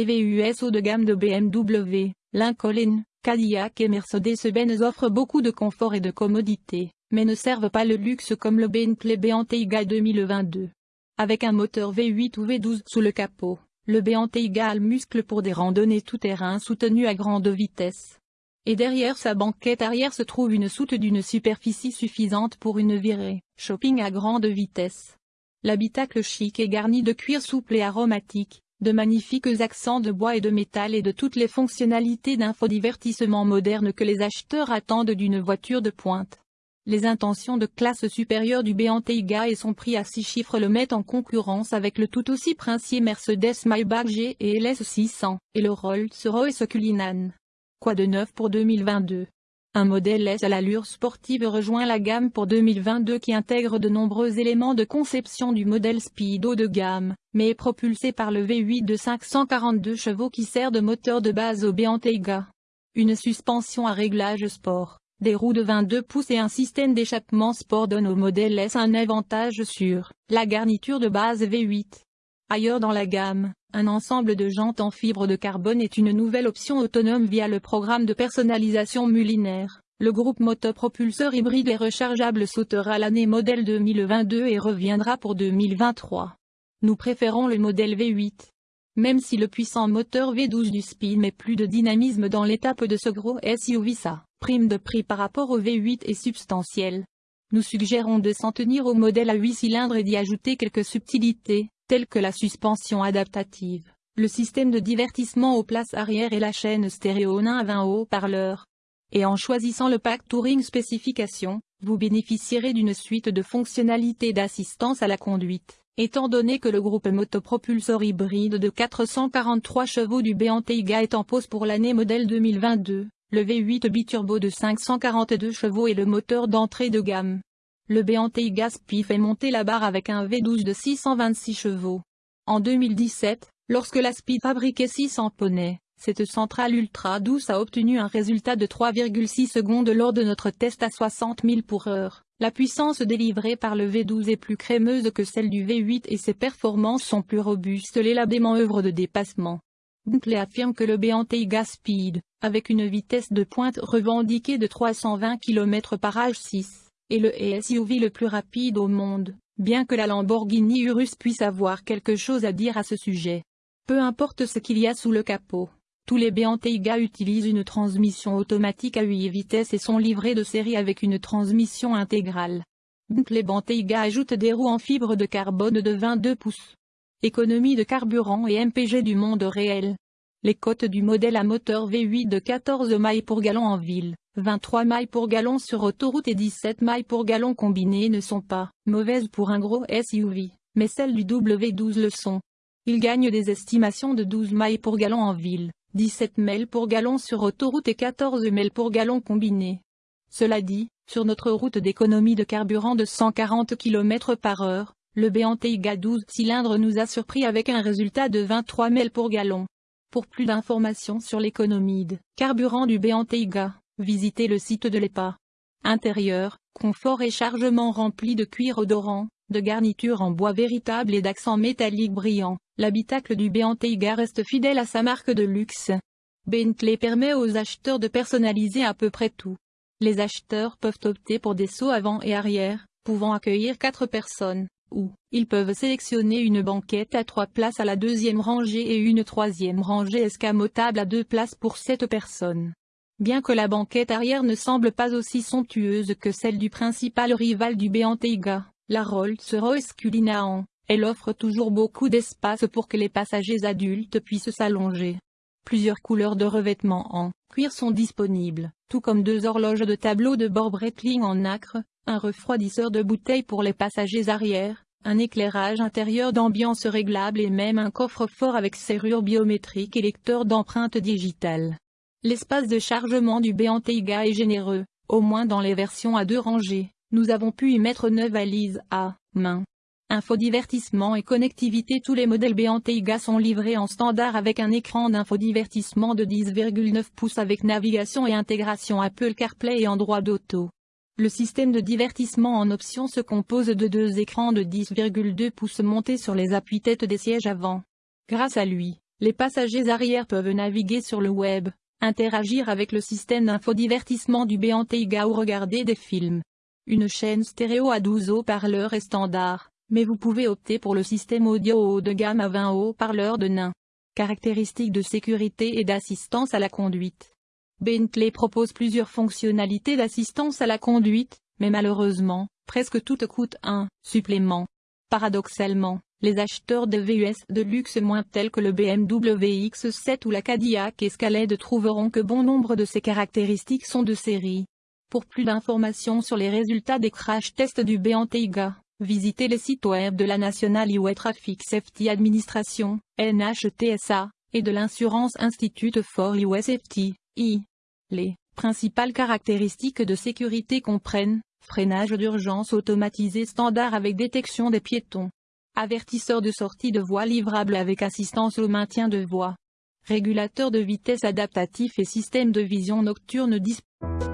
Les VUS haut de gamme de BMW, Lincoln, Cadillac et Mercedes-Benz offrent beaucoup de confort et de commodité, mais ne servent pas le luxe comme le Bentley Bentayga 2022. Avec un moteur V8 ou V12 sous le capot, le Bentayga a le muscle pour des randonnées tout-terrain soutenues à grande vitesse. Et derrière sa banquette arrière se trouve une soute d'une superficie suffisante pour une virée, shopping à grande vitesse. L'habitacle chic est garni de cuir souple et aromatique, de magnifiques accents de bois et de métal et de toutes les fonctionnalités d'infodivertissement moderne que les acheteurs attendent d'une voiture de pointe. Les intentions de classe supérieure du Bentayga et son prix à 6 chiffres le mettent en concurrence avec le tout aussi princier Mercedes Maybach G et LS 600, et le Rolls-Royce Cullinan. Quoi de neuf pour 2022 un modèle S à l'allure sportive rejoint la gamme pour 2022 qui intègre de nombreux éléments de conception du modèle Speedo de gamme, mais est propulsé par le V8 de 542 chevaux qui sert de moteur de base au Bentayga. Une suspension à réglage sport, des roues de 22 pouces et un système d'échappement sport donnent au modèle S un avantage sur la garniture de base V8. Ailleurs dans la gamme, un ensemble de jantes en fibre de carbone est une nouvelle option autonome via le programme de personnalisation Mullinaire. Le groupe motopropulseur hybride et rechargeable sautera l'année modèle 2022 et reviendra pour 2023. Nous préférons le modèle V8. Même si le puissant moteur V12 du Speed met plus de dynamisme dans l'étape de ce gros SUV sa prime de prix par rapport au V8 est substantielle. Nous suggérons de s'en tenir au modèle à 8 cylindres et d'y ajouter quelques subtilités, telles que la suspension adaptative, le système de divertissement aux places arrière et la chaîne stéréo 1 à 20 haut-parleurs. Et en choisissant le pack Touring Spécification, vous bénéficierez d'une suite de fonctionnalités d'assistance à la conduite, étant donné que le groupe motopropulseur hybride de 443 chevaux du Bentayga est en pause pour l'année modèle 2022, le V8 biturbo de 542 chevaux et le moteur d'entrée de gamme. Le Bentayga Spy fait monter la barre avec un V12 de 626 chevaux. En 2017, lorsque la Spy fabriquait 600 poneys, cette centrale ultra douce a obtenu un résultat de 3,6 secondes lors de notre test à 60 000 pour heure. La puissance délivrée par le V12 est plus crémeuse que celle du V8 et ses performances sont plus robustes l'éladément œuvre de dépassement. Bentley affirme que le Bentayga Speed, avec une vitesse de pointe revendiquée de 320 km par H6, et le SUV le plus rapide au monde, bien que la Lamborghini Urus puisse avoir quelque chose à dire à ce sujet. Peu importe ce qu'il y a sous le capot, tous les Bentayga utilisent une transmission automatique à 8 vitesses et sont livrés de série avec une transmission intégrale. Bentley Bentayga ajoute des roues en fibre de carbone de 22 pouces. Économie de carburant et MPG du monde réel. Les cotes du modèle à moteur V8 de 14 mailles pour gallon en ville, 23 mailles pour gallon sur autoroute et 17 mailles pour gallon combinées ne sont pas mauvaises pour un gros SUV, mais celles du W12 le sont. Il gagne des estimations de 12 mailles pour gallon en ville, 17 mailles pour gallon sur autoroute et 14 mailles pour gallon combiné. Cela dit, sur notre route d'économie de carburant de 140 km par heure, le Bentayga 12 cylindres nous a surpris avec un résultat de 23 mailles pour gallon. Pour plus d'informations sur l'économie de carburant du Bentayga, Visitez le site de l'EPA. Intérieur, confort et chargement rempli de cuir odorant, de garnitures en bois véritable et d'accents métalliques brillants, l'habitacle du Bentayga reste fidèle à sa marque de luxe. Bentley permet aux acheteurs de personnaliser à peu près tout. Les acheteurs peuvent opter pour des sauts avant et arrière, pouvant accueillir quatre personnes, ou, ils peuvent sélectionner une banquette à trois places à la deuxième rangée et une troisième rangée escamotable à deux places pour sept personnes. Bien que la banquette arrière ne semble pas aussi somptueuse que celle du principal rival du Bentayga, la Rolls-Royce Cullinan, elle offre toujours beaucoup d'espace pour que les passagers adultes puissent s'allonger. Plusieurs couleurs de revêtements en cuir sont disponibles, tout comme deux horloges de tableau de bord Breitling en nacre, un refroidisseur de bouteilles pour les passagers arrière, un éclairage intérieur d'ambiance réglable et même un coffre-fort avec serrure biométrique et lecteur d'empreintes digitales. L'espace de chargement du Bentayga est généreux, au moins dans les versions à deux rangées, nous avons pu y mettre 9 valises à main. Infodivertissement et connectivité Tous les modèles Bentayga sont livrés en standard avec un écran d'infodivertissement de 10,9 pouces avec navigation et intégration Apple CarPlay et Android Auto. Le système de divertissement en option se compose de deux écrans de 10,2 pouces montés sur les appuis-têtes des sièges avant. Grâce à lui, Les passagers arrière peuvent naviguer sur le web, interagir avec le système d'infodivertissement du Teiga ou regarder des films. Une chaîne stéréo à 12 haut-parleurs est standard, mais vous pouvez opter pour le système audio haut de gamme à 20 haut-parleurs de nain. Caractéristiques de sécurité et d'assistance à la conduite. Bentley propose plusieurs fonctionnalités d'assistance à la conduite, mais malheureusement, presque toutes coûtent un supplément. Paradoxalement, les acheteurs de VUS de luxe moins tels que le BMW X7 ou la Cadillac Escalade trouveront que bon nombre de ces caractéristiques sont de série. Pour plus d'informations sur les résultats des crash tests du Bentayga, visitez les sites web de la National Highway Traffic Safety Administration, NHTSA, et de l'Insurance Institute for Highway Safety, I. Les principales caractéristiques de sécurité comprennent freinage d'urgence automatisé standard avec détection des piétons, avertisseur de sortie de voie livrable avec assistance au maintien de voie, régulateur de vitesse adaptatif et système de vision nocturne disponible.